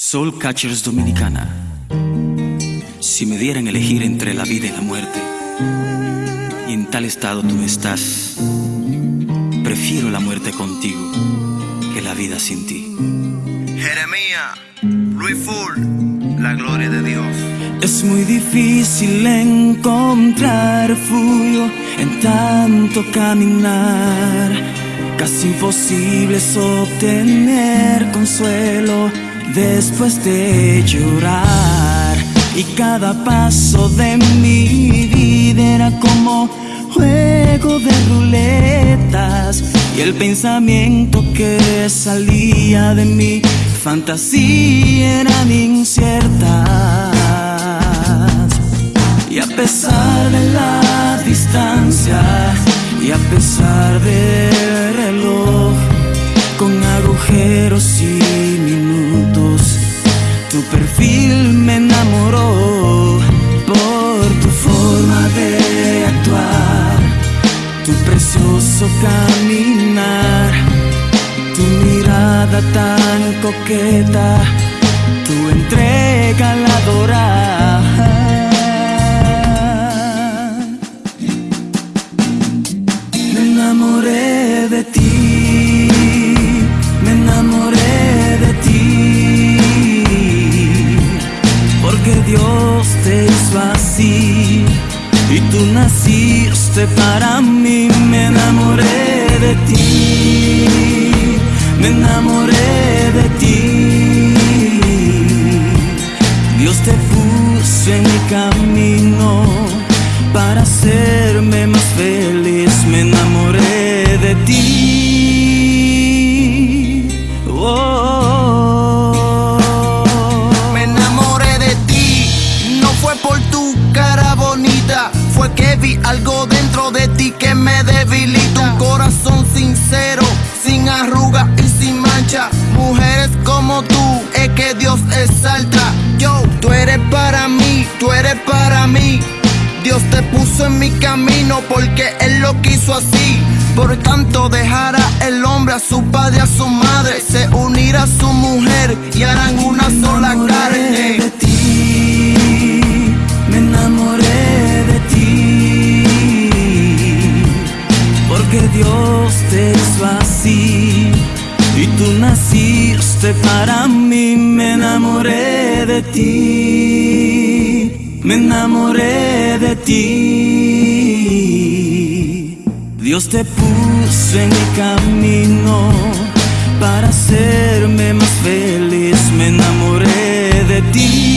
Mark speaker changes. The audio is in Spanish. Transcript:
Speaker 1: Soul Catchers Dominicana. Si me dieran elegir entre la vida y la muerte, y en tal estado tú estás, prefiero la muerte contigo que la vida sin ti.
Speaker 2: Jeremías, Luis Full, la gloria de Dios.
Speaker 1: Es muy difícil encontrar refugio en tanto caminar. Casi imposible es obtener consuelo después de llorar. Y cada paso de mi vida era como juego de ruletas. Y el pensamiento que salía de mi fantasía eran inciertas. Y a pesar de la distancia y a pesar del reloj con agujeros y tu perfil me enamoró por tu forma de actuar, tu precioso caminar, tu mirada tan coqueta, tu entrega al adorar. Porque Dios te hizo así y tú naciste para mí. Me enamoré de ti, me enamoré de ti. Dios te puso en mi camino para hacerme
Speaker 2: fue por tu cara bonita, fue que vi algo dentro de ti que me debilita. Un corazón sincero, sin arruga y sin mancha. Mujeres como tú, es que Dios exalta. Yo, tú eres para mí, tú eres para mí. Dios te puso en mi camino porque Él lo quiso así. Por tanto dejará el hombre a su padre, a su madre, se unirá a su mujer y harán una
Speaker 1: y tú naciste para mí, me enamoré de ti, me enamoré de ti. Dios te puso en mi camino para hacerme más feliz, me enamoré de ti.